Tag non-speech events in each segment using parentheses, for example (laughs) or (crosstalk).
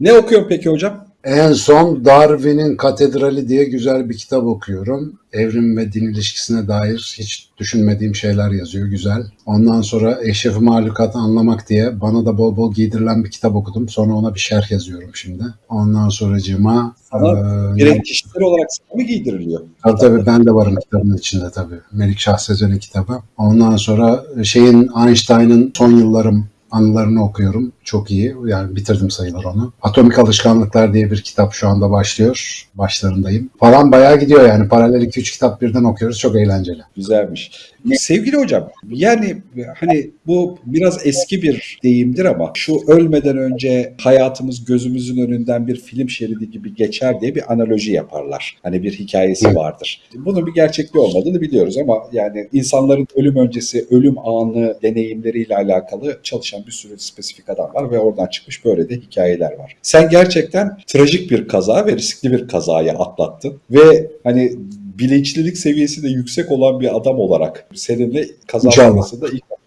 Ne okuyorsun peki hocam? En son Darwin'in Katedrali diye güzel bir kitap okuyorum. Evrim ve din ilişkisine dair hiç düşünmediğim şeyler yazıyor. Güzel. Ondan sonra Eşref Mahlukat'ı anlamak diye bana da bol bol giydirilen bir kitap okudum. Sonra ona bir şerh yazıyorum şimdi. Ondan sonracığıma... Ama eee, Direkt kişisel olarak sana mı giydiriliyor? Tabii tabii ben de varım kitabın içinde tabii. Melik Şah Sezen'in kitabı. Ondan sonra şeyin Einstein'ın son yıllarım anılarını okuyorum. Çok iyi. Yani bitirdim sayılır onu. Atomik Alışkanlıklar diye bir kitap şu anda başlıyor. Başlarındayım. Falan bayağı gidiyor yani. Paralel 2-3 kitap birden okuyoruz. Çok eğlenceli. Güzelmiş. Sevgili hocam, yani hani bu biraz eski bir deyimdir ama şu ölmeden önce hayatımız gözümüzün önünden bir film şeridi gibi geçer diye bir analoji yaparlar. Hani bir hikayesi vardır. Bunun bir gerçekliği olmadığını biliyoruz ama yani insanların ölüm öncesi ölüm anı deneyimleriyle alakalı çalışan bir sürü spesifik adam var ve oradan çıkmış böyle de hikayeler var. Sen gerçekten trajik bir kaza ve riskli bir kazaya atlattın ve hani bilinçlilik seviyesi de yüksek olan bir adam olarak seninle kaza İnşallah. sonrasında ilk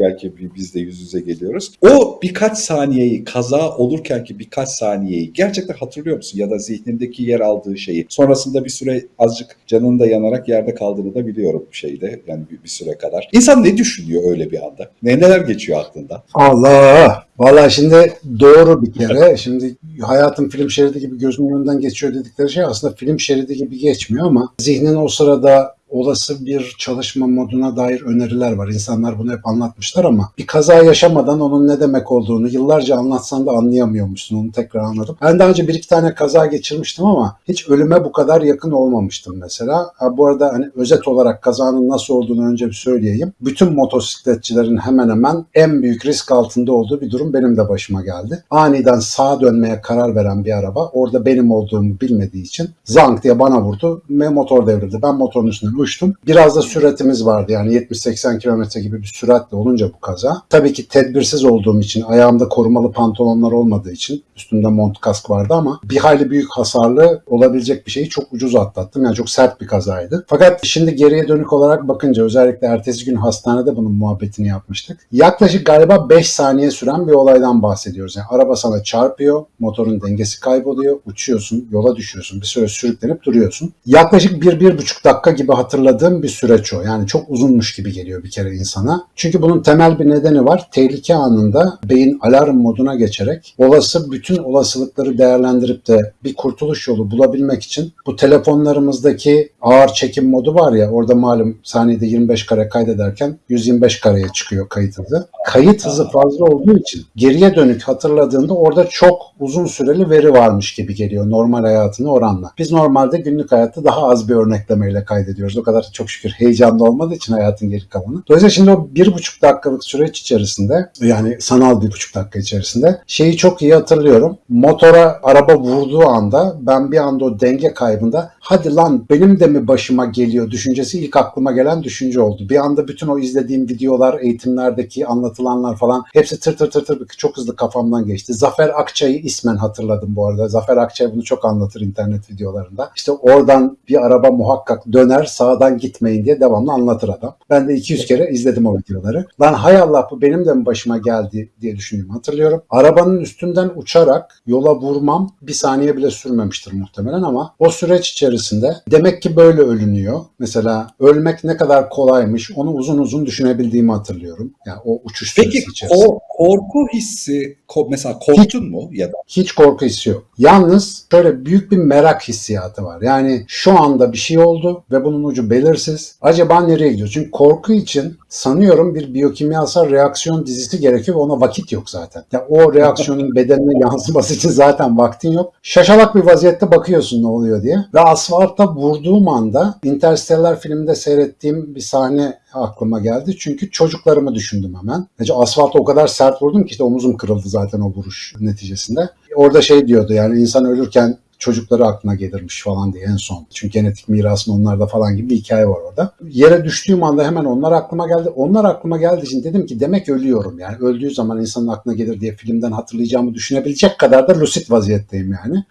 belki biz de yüz yüze geliyoruz. O birkaç saniyeyi kaza olurken ki birkaç saniyeyi gerçekten hatırlıyor musun? Ya da zihnindeki yer aldığı şeyi. Sonrasında bir süre azıcık canın da yanarak yerde kaldığını da biliyorum şeyde yani bir, bir süre kadar. İnsan ne düşünüyor öyle bir anda? Ne neler geçiyor aklında? Allah! Valla şimdi doğru bir kere. (laughs) Şimdi hayatın film şeridi gibi gözümün önünden geçiyor dedikleri şey aslında film şeridi gibi geçmiyor ama zihnin o sırada olası bir çalışma moduna dair öneriler var. İnsanlar bunu hep anlatmışlar ama bir kaza yaşamadan onun ne demek olduğunu yıllarca anlatsan da anlayamıyormuşsun. Onu tekrar anladım. Ben daha önce bir iki tane kaza geçirmiştim ama hiç ölüme bu kadar yakın olmamıştım mesela. Ha, bu arada hani özet olarak kazanın nasıl olduğunu önce bir söyleyeyim. Bütün motosikletçilerin hemen hemen en büyük risk altında olduğu bir durum benim de başıma geldi. Aniden sağa dönmeye karar veren bir araba orada benim olduğumu bilmediği için zank diye bana vurdu ve motor devrildi. Ben motorun üstünden uçtum. Biraz da süratimiz vardı yani 70-80 kilometre gibi bir süratle olunca bu kaza. Tabii ki tedbirsiz olduğum için ayağımda korumalı pantolonlar olmadığı için üstümde mont kask vardı ama bir hayli büyük hasarlı olabilecek bir şeyi çok ucuz atlattım. Yani çok sert bir kazaydı. Fakat şimdi geriye dönük olarak bakınca özellikle ertesi gün hastanede bunun muhabbetini yapmıştık. Yaklaşık galiba 5 saniye süren bir olaydan bahsediyoruz. Yani araba sana çarpıyor, motorun dengesi kayboluyor, uçuyorsun, yola düşüyorsun, bir süre sürüklenip duruyorsun. Yaklaşık 1-1,5 dakika gibi hatırladığım bir süreç o. Yani çok uzunmuş gibi geliyor bir kere insana. Çünkü bunun temel bir nedeni var. Tehlike anında beyin alarm moduna geçerek olası bütün olasılıkları değerlendirip de bir kurtuluş yolu bulabilmek için bu telefonlarımızdaki ağır çekim modu var ya orada malum saniyede 25 kare kaydederken 125 kareye çıkıyor kayıt hızı. Kayıt hızı fazla olduğu için geriye dönük hatırladığında orada çok uzun süreli veri varmış gibi geliyor normal hayatına oranla. Biz normalde günlük hayatta daha az bir örneklemeyle kaydediyoruz. O kadar çok şükür heyecanlı olmadığı için hayatın geri kalanı. Dolayısıyla şimdi o bir buçuk dakikalık süreç içerisinde yani sanal bir buçuk dakika içerisinde şeyi çok iyi hatırlıyorum. Motora araba vurduğu anda ben bir anda o denge kaybında hadi lan benim de mi başıma geliyor düşüncesi ilk aklıma gelen düşünce oldu. Bir anda bütün o izlediğim videolar, eğitimlerdeki anlatılanlar falan hepsi tır tır tır tır çok hızlı kafamdan geçti. Zafer Akçay'ı ismen hatırladım bu arada. Zafer Akçay bunu çok anlatır internet videolarında. İşte oradan bir araba muhakkak döner sağdan gitmeyin diye devamlı anlatır adam. Ben de 200 kere izledim o videoları. Lan hay Allah bu benim de mi başıma geldi diye düşündüğümü hatırlıyorum. Arabanın üstünden uçarak yola vurmam bir saniye bile sürmemiştir muhtemelen ama o süreç içerisinde demek ki böyle ölünüyor. Mesela ölmek ne kadar kolaymış onu uzun uzun düşünebildiğimi hatırlıyorum. Yani o uçuş Peki süresi içerisinde. o korku hissi mesela korktun mu ya da Hiç korku hissi yok. Yalnız şöyle büyük bir merak hissiyatı var. Yani şu anda bir şey oldu ve bunun ucu belirsiz. Acaba nereye gidiyor? Çünkü korku için sanıyorum bir biyokimyasal reaksiyon dizisi gerekiyor ve ona vakit yok zaten. Ya o reaksiyonun (laughs) bedenine yansıması için zaten vaktin yok. Şaşalak bir vaziyette bakıyorsun ne oluyor diye. Ve asfalta vurduğum anda Interstellar filminde seyrettiğim bir sahne aklıma geldi. Çünkü çocuklarımı düşündüm hemen. Yani asfalta o kadar sert vurdum ki işte omuzum kırıldı zaten o vuruş neticesinde. Orada şey diyordu yani insan ölürken çocukları aklına gelirmiş falan diye en son. Çünkü genetik mirasın onlarda falan gibi bir hikaye var orada. Yere düştüğüm anda hemen onlar aklıma geldi. Onlar aklıma geldiği için dedim ki demek ölüyorum yani. Öldüğü zaman insanın aklına gelir diye filmden hatırlayacağımı düşünebilecek kadar da lucid vaziyetteyim yani.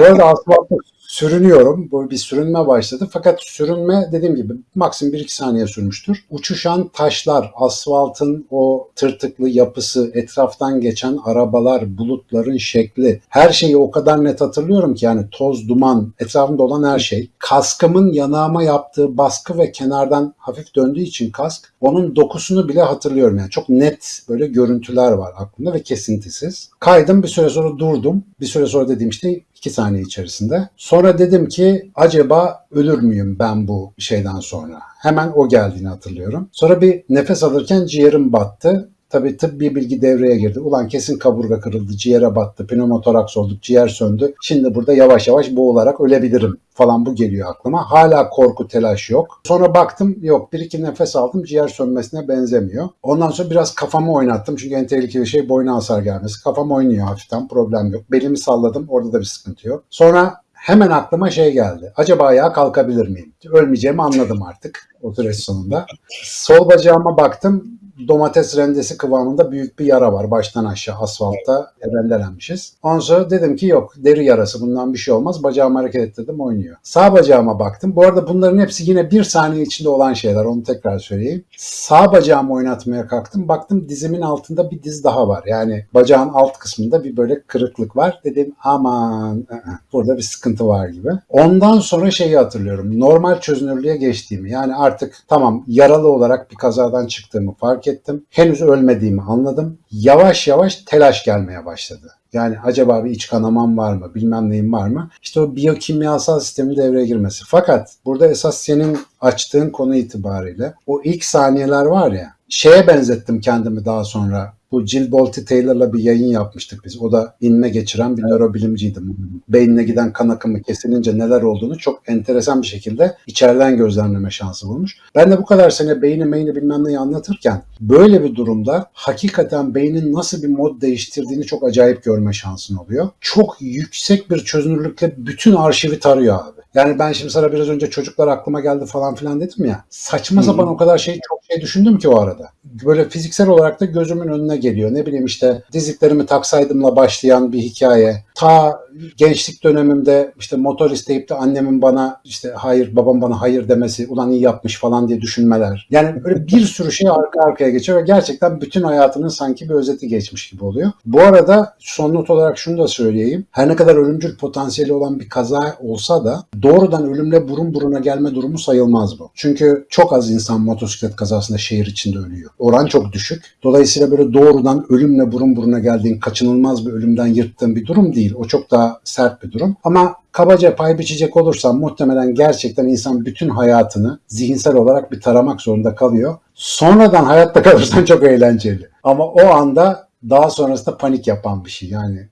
Bu arada sürünüyorum. Böyle bir sürünme başladı. Fakat sürünme dediğim gibi maksimum 1-2 saniye sürmüştür. Uçuşan taşlar, asfaltın o tırtıklı yapısı, etraftan geçen arabalar, bulutların şekli. Her şeyi o kadar net hatırlıyorum ki yani toz, duman, etrafımda olan her şey. Kaskımın yanağıma yaptığı baskı ve kenardan hafif döndüğü için kask onun dokusunu bile hatırlıyorum. Yani çok net böyle görüntüler var aklımda ve kesintisiz. Kaydım bir süre sonra durdum. Bir süre sonra dediğim işte 2 saniye içerisinde. Sonra dedim ki acaba ölür müyüm ben bu şeyden sonra? Hemen o geldiğini hatırlıyorum. Sonra bir nefes alırken ciğerim battı. Tabii tıbbi bilgi devreye girdi. Ulan kesin kaburga kırıldı, ciğere battı, pneumotoraks olduk, ciğer söndü. Şimdi burada yavaş yavaş boğularak ölebilirim falan bu geliyor aklıma. Hala korku, telaş yok. Sonra baktım yok bir iki nefes aldım ciğer sönmesine benzemiyor. Ondan sonra biraz kafamı oynattım. Çünkü en tehlikeli şey boyuna hasar gelmesi. Kafam oynuyor hafiften problem yok. Belimi salladım orada da bir sıkıntı yok. Sonra hemen aklıma şey geldi. Acaba ayağa kalkabilir miyim? Ölmeyeceğimi anladım artık o süreç sonunda. Sol bacağıma baktım domates rendesi kıvamında büyük bir yara var baştan aşağı asfaltta rendelenmişiz. Ondan sonra dedim ki yok deri yarası bundan bir şey olmaz. Bacağımı hareket ettirdim oynuyor. Sağ bacağıma baktım. Bu arada bunların hepsi yine bir saniye içinde olan şeyler onu tekrar söyleyeyim. Sağ bacağımı oynatmaya kalktım. Baktım dizimin altında bir diz daha var. Yani bacağın alt kısmında bir böyle kırıklık var. Dedim aman ı-ı, burada bir sıkıntı var gibi. Ondan sonra şeyi hatırlıyorum. Normal çözünürlüğe geçtiğimi yani artık tamam yaralı olarak bir kazadan çıktığımı fark ettim. Henüz ölmediğimi anladım. Yavaş yavaş telaş gelmeye başladı. Yani acaba bir iç kanamam var mı, bilmem neyim var mı? İşte o biyokimyasal sistemin devreye girmesi. Fakat burada esas senin açtığın konu itibariyle o ilk saniyeler var ya, şeye benzettim kendimi daha sonra. Bu Jill Bolte Taylor'la bir yayın yapmıştık biz. O da inme geçiren bir nörobilimciydi. Beynine giden kan akımı kesilince neler olduğunu çok enteresan bir şekilde içeriden gözlemleme şansı bulmuş. Ben de bu kadar sene beyni meyni bilmem neyi anlatırken böyle bir durumda hakikaten beynin nasıl bir mod değiştirdiğini çok acayip görme şansın oluyor. Çok yüksek bir çözünürlükle bütün arşivi tarıyor abi. Yani ben şimdi sana biraz önce çocuklar aklıma geldi falan filan dedim ya. Saçma sapan o kadar şey çok şey düşündüm ki o arada. Böyle fiziksel olarak da gözümün önüne geliyor. Ne bileyim işte dizliklerimi taksaydımla başlayan bir hikaye. Ta gençlik dönemimde işte motor isteyip de annemin bana işte hayır babam bana hayır demesi ulan iyi yapmış falan diye düşünmeler. Yani böyle bir sürü şey arka arkaya geçiyor ve gerçekten bütün hayatının sanki bir özeti geçmiş gibi oluyor. Bu arada son not olarak şunu da söyleyeyim. Her ne kadar ölümcül potansiyeli olan bir kaza olsa da doğrudan ölümle burun buruna gelme durumu sayılmaz bu. Çünkü çok az insan motosiklet kazasında şehir içinde ölüyor. Oran çok düşük. Dolayısıyla böyle doğrudan ölümle burun buruna geldiğin kaçınılmaz bir ölümden yırttığın bir durum değil. O çok daha sert bir durum. Ama kabaca pay biçecek olursam muhtemelen gerçekten insan bütün hayatını zihinsel olarak bir taramak zorunda kalıyor. Sonradan hayatta (laughs) kalırsan çok eğlenceli. Ama o anda daha sonrasında panik yapan bir şey. Yani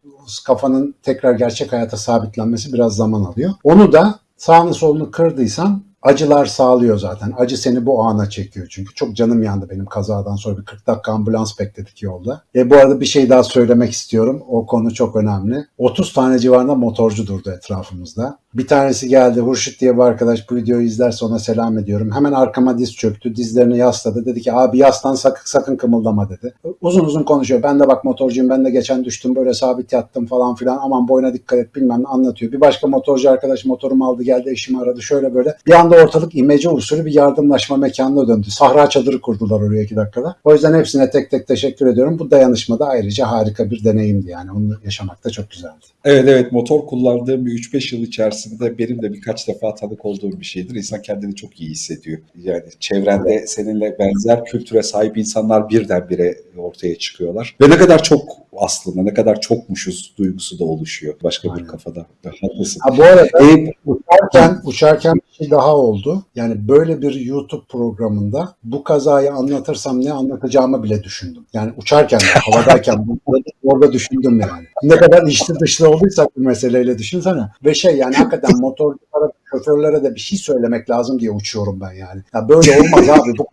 kafanın tekrar gerçek hayata sabitlenmesi biraz zaman alıyor. Onu da sağını solunu kırdıysan acılar sağlıyor zaten. Acı seni bu ana çekiyor çünkü. Çok canım yandı benim kazadan sonra bir 40 dakika ambulans bekledik yolda. E bu arada bir şey daha söylemek istiyorum. O konu çok önemli. 30 tane civarında motorcu durdu etrafımızda. Bir tanesi geldi. Hurşit diye bir arkadaş bu videoyu izlerse ona selam ediyorum. Hemen arkama diz çöktü. Dizlerini yasladı. Dedi ki abi yaslan sakın, sakın kımıldama dedi. Uzun uzun konuşuyor. Ben de bak motorcuyum. Ben de geçen düştüm böyle sabit yattım falan filan. Aman boyuna dikkat et bilmem ne anlatıyor. Bir başka motorcu arkadaş motorumu aldı geldi eşimi aradı. Şöyle böyle. Bir anda ortalık imece usulü bir yardımlaşma mekanına döndü. Sahra çadırı kurdular oraya iki dakikada. O yüzden hepsine tek tek teşekkür ediyorum. Bu dayanışma da ayrıca harika bir deneyimdi yani. Onu yaşamak da çok güzeldi. Evet evet motor kullandığım bir 3-5 yıl içerisinde benim de birkaç defa tanık olduğum bir şeydir. İnsan kendini çok iyi hissediyor. Yani çevrende seninle benzer kültüre sahip insanlar birdenbire ortaya çıkıyorlar. Ve ne kadar çok aslında ne kadar çokmuşuz duygusu da oluşuyor başka bir Aynen. kafada. Haklısın. Ha bu arada E, uçarken, uçarken bir şey daha oldu. Yani böyle bir YouTube programında bu kazayı anlatırsam ne anlatacağımı bile düşündüm. Yani uçarken, (laughs) havadayken orada düşündüm yani. Ne kadar içli dışlı olduysak bu meseleyle düşünsene. Ve şey yani hakikaten (laughs) motorculara, şoförlere de bir şey söylemek lazım diye uçuyorum ben yani. Ya böyle olmaz abi. Bu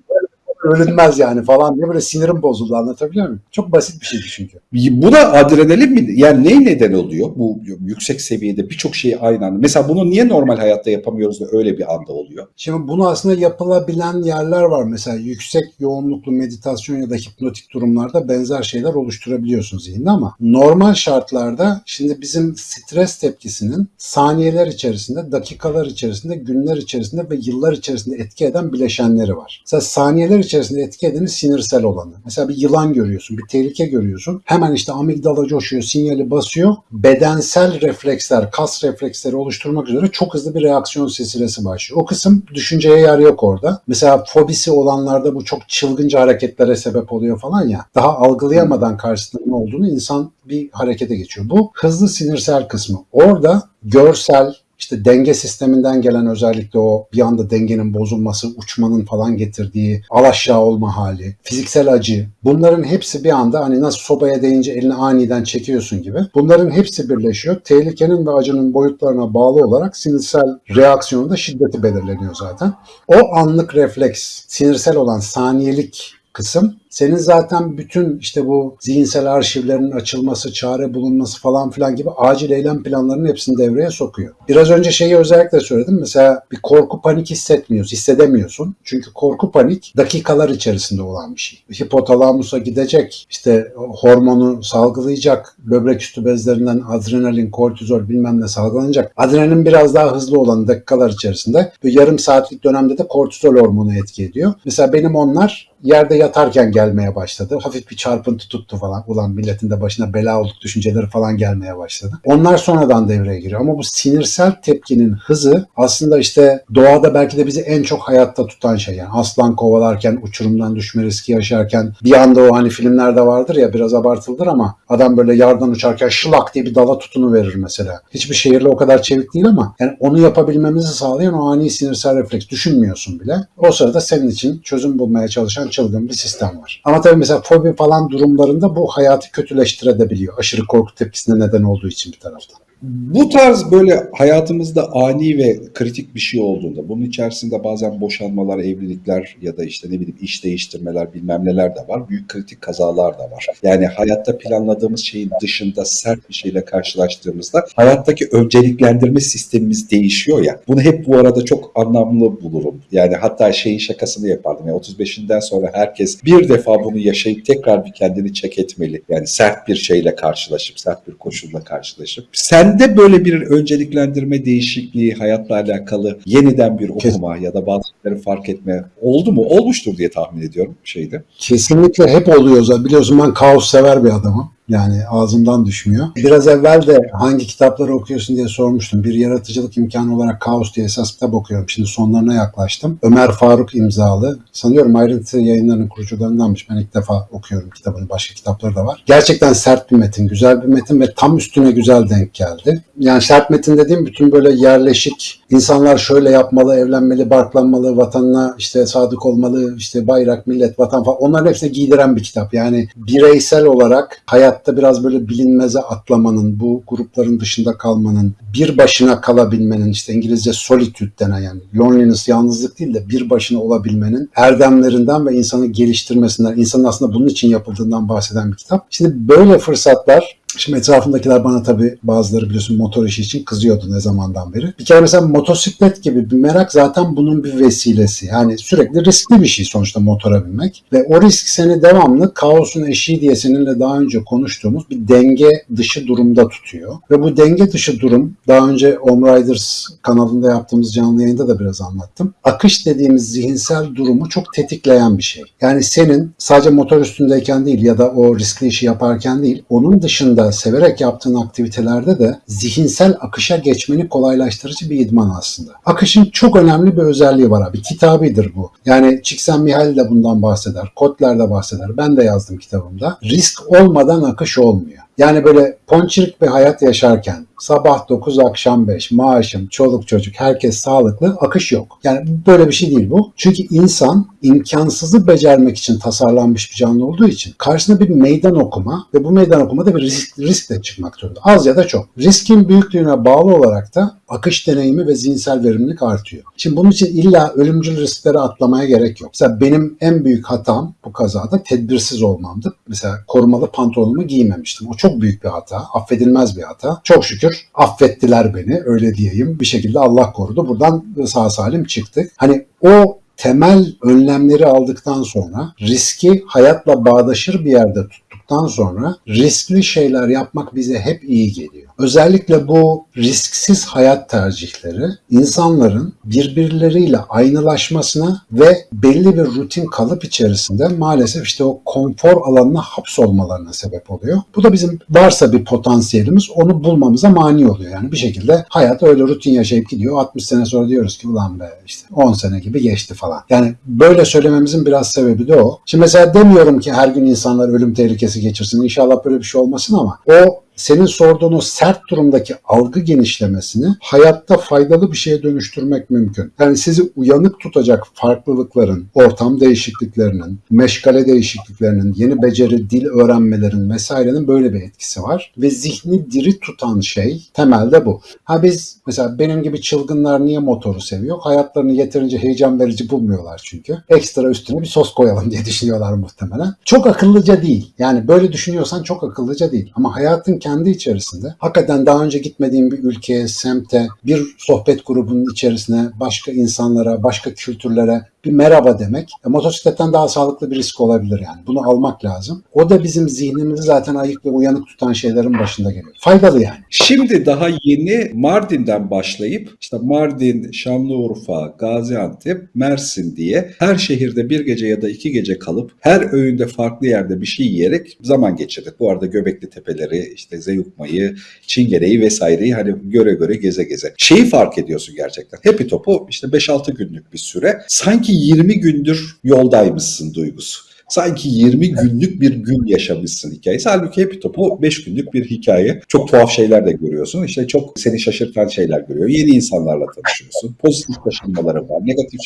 ölünmez yani falan diye böyle sinirim bozuldu anlatabiliyor muyum? Çok basit bir şeydi çünkü. Bu da adrenalin mi? Yani ney neden oluyor? Bu yüksek seviyede birçok şeyi aynı anda. Mesela bunu niye normal hayatta yapamıyoruz da öyle bir anda oluyor? Şimdi bunu aslında yapılabilen yerler var. Mesela yüksek yoğunluklu meditasyon ya da hipnotik durumlarda benzer şeyler oluşturabiliyorsun zihinde ama normal şartlarda şimdi bizim stres tepkisinin saniyeler içerisinde, dakikalar içerisinde, günler içerisinde ve yıllar içerisinde etki eden bileşenleri var. Mesela saniyeler içerisinde etki sinirsel olanı. Mesela bir yılan görüyorsun, bir tehlike görüyorsun. Hemen işte amigdala coşuyor, sinyali basıyor. Bedensel refleksler, kas refleksleri oluşturmak üzere çok hızlı bir reaksiyon silsilesi başlıyor. O kısım düşünceye yer yok orada. Mesela fobisi olanlarda bu çok çılgınca hareketlere sebep oluyor falan ya. Daha algılayamadan karşısında ne olduğunu insan bir harekete geçiyor. Bu hızlı sinirsel kısmı. Orada görsel, işte denge sisteminden gelen özellikle o bir anda dengenin bozulması, uçmanın falan getirdiği alaşağı olma hali, fiziksel acı bunların hepsi bir anda hani nasıl sobaya değince elini aniden çekiyorsun gibi bunların hepsi birleşiyor. Tehlikenin ve acının boyutlarına bağlı olarak sinirsel reaksiyonun da şiddeti belirleniyor zaten. O anlık refleks, sinirsel olan saniyelik kısım senin zaten bütün işte bu zihinsel arşivlerin açılması, çare bulunması falan filan gibi acil eylem planlarının hepsini devreye sokuyor. Biraz önce şeyi özellikle söyledim. Mesela bir korku panik hissetmiyorsun, hissedemiyorsun. Çünkü korku panik dakikalar içerisinde olan bir şey. Hipotalamusa gidecek, işte hormonu salgılayacak, böbrek üstü bezlerinden adrenalin, kortizol bilmem ne salgılanacak. Adrenalin biraz daha hızlı olan dakikalar içerisinde. Bu yarım saatlik dönemde de kortizol hormonu etki ediyor. Mesela benim onlar yerde yatarken gelmeye başladı. Hafif bir çarpıntı tuttu falan. Ulan milletin de başına bela olduk düşünceleri falan gelmeye başladı. Onlar sonradan devreye giriyor. Ama bu sinirsel tepkinin hızı aslında işte doğada belki de bizi en çok hayatta tutan şey. Yani aslan kovalarken, uçurumdan düşme riski yaşarken bir anda o hani filmlerde vardır ya biraz abartıldır ama adam böyle yardan uçarken şılak diye bir dala tutunu verir mesela. Hiçbir şehirle o kadar çevik değil ama yani onu yapabilmemizi sağlayan o ani sinirsel refleks düşünmüyorsun bile. O sırada senin için çözüm bulmaya çalışan çılgın bir sistem var. Ama tabii mesela fobi falan durumlarında bu hayatı kötüleştirebiliyor. Aşırı korku tepkisine neden olduğu için bir taraftan. Bu tarz böyle hayatımızda ani ve kritik bir şey olduğunda bunun içerisinde bazen boşanmalar, evlilikler ya da işte ne bileyim iş değiştirmeler bilmem neler de var. Büyük kritik kazalar da var. Yani hayatta planladığımız şeyin dışında sert bir şeyle karşılaştığımızda hayattaki önceliklendirme sistemimiz değişiyor ya. Bunu hep bu arada çok anlamlı bulurum. Yani hatta şeyin şakasını yapardım. Yani 35'inden sonra herkes bir defa bunu yaşayıp tekrar bir kendini çek etmeli. Yani sert bir şeyle karşılaşıp, sert bir koşulla karşılaşıp. Sen Sende böyle bir önceliklendirme değişikliği hayatla alakalı yeniden bir okuma ya da bazı şeyleri fark etme oldu mu? Olmuştur diye tahmin ediyorum şeyde. Kesinlikle hep oluyor zaten. Biliyorsun ben kaos sever bir adamım. Yani ağzımdan düşmüyor. Biraz evvel de hangi kitapları okuyorsun diye sormuştum. Bir yaratıcılık imkanı olarak Kaos diye esas kitap okuyorum. Şimdi sonlarına yaklaştım. Ömer Faruk imzalı. Sanıyorum ayrıntı yayınlarının kurucularındanmış. Ben ilk defa okuyorum kitabını. Başka kitapları da var. Gerçekten sert bir metin, güzel bir metin ve tam üstüne güzel denk geldi. Yani sert metin dediğim bütün böyle yerleşik insanlar şöyle yapmalı, evlenmeli, barklanmalı, vatanına işte sadık olmalı, işte bayrak, millet, vatan falan onların hepsine giydiren bir kitap. Yani bireysel olarak hayat hayatta biraz böyle bilinmeze atlamanın, bu grupların dışında kalmanın, bir başına kalabilmenin, işte İngilizce solitude denen yani loneliness, yalnızlık değil de bir başına olabilmenin erdemlerinden ve insanı geliştirmesinden, insanın aslında bunun için yapıldığından bahseden bir kitap. Şimdi böyle fırsatlar Şimdi etrafımdakiler bana tabii bazıları biliyorsun motor işi için kızıyordu ne zamandan beri. Bir kere mesela motosiklet gibi bir merak zaten bunun bir vesilesi. Yani sürekli riskli bir şey sonuçta motora binmek. Ve o risk seni devamlı kaosun eşiği diye seninle daha önce konuştuğumuz bir denge dışı durumda tutuyor. Ve bu denge dışı durum daha önce Om Riders kanalında yaptığımız canlı yayında da biraz anlattım. Akış dediğimiz zihinsel durumu çok tetikleyen bir şey. Yani senin sadece motor üstündeyken değil ya da o riskli işi yaparken değil onun dışında severek yaptığın aktivitelerde de zihinsel akışa geçmeni kolaylaştırıcı bir idman aslında. Akışın çok önemli bir özelliği var abi. Kitabidir bu. Yani Csikszentmihalyi de bundan bahseder. Kotler de bahseder. Ben de yazdım kitabımda. Risk olmadan akış olmuyor. Yani böyle ponçirik bir hayat yaşarken sabah 9 akşam 5 maaşım, çoluk çocuk herkes sağlıklı akış yok. Yani böyle bir şey değil bu. Çünkü insan imkansızı becermek için tasarlanmış bir canlı olduğu için karşısına bir meydan okuma ve bu meydan okumada bir risk, riskle çıkmak zorunda. Az ya da çok. Riskin büyüklüğüne bağlı olarak da akış deneyimi ve zihinsel verimlilik artıyor. Şimdi bunun için illa ölümcül risklere atlamaya gerek yok. Mesela benim en büyük hatam bu kazada tedbirsiz olmamdı. Mesela korumalı pantolonumu giymemiştim. O çok büyük bir hata. Affedilmez bir hata. Çok şükür affettiler beni öyle diyeyim. Bir şekilde Allah korudu. Buradan sağ salim çıktık. Hani o temel önlemleri aldıktan sonra riski hayatla bağdaşır bir yerde tuttuktan sonra riskli şeyler yapmak bize hep iyi geliyor. Özellikle bu risksiz hayat tercihleri insanların birbirleriyle aynılaşmasına ve belli bir rutin kalıp içerisinde maalesef işte o konfor alanına hapsolmalarına sebep oluyor. Bu da bizim varsa bir potansiyelimiz onu bulmamıza mani oluyor. Yani bir şekilde hayat öyle rutin yaşayıp gidiyor. 60 sene sonra diyoruz ki ulan be işte 10 sene gibi geçti falan. Yani böyle söylememizin biraz sebebi de o. Şimdi mesela demiyorum ki her gün insanlar ölüm tehlikesi geçirsin. İnşallah böyle bir şey olmasın ama o senin sorduğun o sert durumdaki algı genişlemesini hayatta faydalı bir şeye dönüştürmek mümkün. Yani sizi uyanık tutacak farklılıkların, ortam değişikliklerinin, meşgale değişikliklerinin, yeni beceri, dil öğrenmelerin vesairenin böyle bir etkisi var. Ve zihni diri tutan şey temelde bu. Ha biz mesela benim gibi çılgınlar niye motoru seviyor? Hayatlarını yeterince heyecan verici bulmuyorlar çünkü. Ekstra üstüne bir sos koyalım diye düşünüyorlar muhtemelen. Çok akıllıca değil. Yani böyle düşünüyorsan çok akıllıca değil. Ama hayatın kendi içerisinde. Hakikaten daha önce gitmediğin bir ülkeye, semte, bir sohbet grubunun içerisine, başka insanlara, başka kültürlere bir merhaba demek e, motosikletten daha sağlıklı bir risk olabilir yani. Bunu almak lazım. O da bizim zihnimizi zaten ayık ve uyanık tutan şeylerin başında geliyor. Faydalı yani. Şimdi daha yeni Mardin'den başlayıp işte Mardin, Şanlıurfa, Gaziantep, Mersin diye her şehirde bir gece ya da iki gece kalıp her öğünde farklı yerde bir şey yiyerek zaman geçirdik. Bu arada Göbekli Tepeleri, işte Zeyukma'yı, Çingene'yi vesaireyi hani göre göre geze geze. Şeyi fark ediyorsun gerçekten. Happy Top'u işte 5-6 günlük bir süre sanki 20 gündür yoldaymışsın duygusu. Sanki 20 günlük bir gün yaşamışsın hikayesi. Halbuki Happy Top'u 5 günlük bir hikaye. Çok tuhaf şeyler de görüyorsun. İşte çok seni şaşırtan şeyler görüyor. Yeni insanlarla tanışıyorsun. Pozitif şaşırmaların var, negatif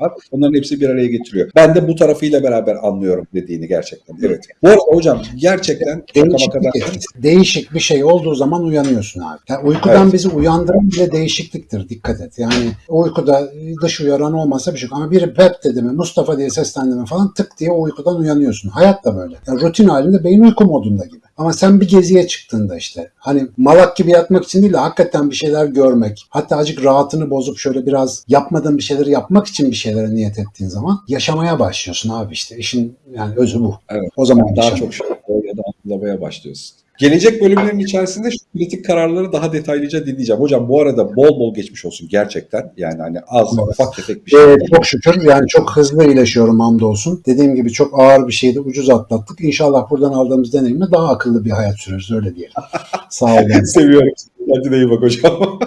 var. Onların hepsi bir araya getiriyor. Ben de bu tarafıyla beraber anlıyorum dediğini gerçekten. Evet. Bu arada hocam gerçekten Değişik bir, değişik bir şey olduğu zaman uyanıyorsun abi. Yani uykudan Evet. bizi uyandıran bile değişikliktir. Dikkat et. Yani uykuda dış uyaran olmasa bir şey yok. Ama biri Pep dedi mi, Mustafa diye seslendi mi falan tık diye uykudan uyanıyorsun. Hayat da böyle. Yani rutin halinde beyin uyku modunda gibi. Ama sen bir geziye çıktığında işte hani malak gibi yatmak için değil de hakikaten bir şeyler görmek, hatta azıcık rahatını bozup şöyle biraz yapmadığın bir şeyleri yapmak için bir şeylere niyet ettiğin zaman yaşamaya başlıyorsun abi işte. İşin yani özü bu. Evet. O zaman daha yaşam. çok şey ya da anlamaya başlıyorsun. Gelecek bölümlerin içerisinde şu kritik kararları daha detaylıca dinleyeceğim. Hocam bu arada bol bol geçmiş olsun gerçekten. Yani hani az Evet. ufak tefek bir şey. Ee, çok şükür yani çok hızlı iyileşiyorum hamdolsun. Dediğim gibi çok ağır bir şeydi ucuz atlattık. İnşallah buradan aldığımız deneyimle daha akıllı bir hayat süreriz öyle diyelim. (laughs) Sağ olun. Seviyorum. Kendine iyi bak hocam.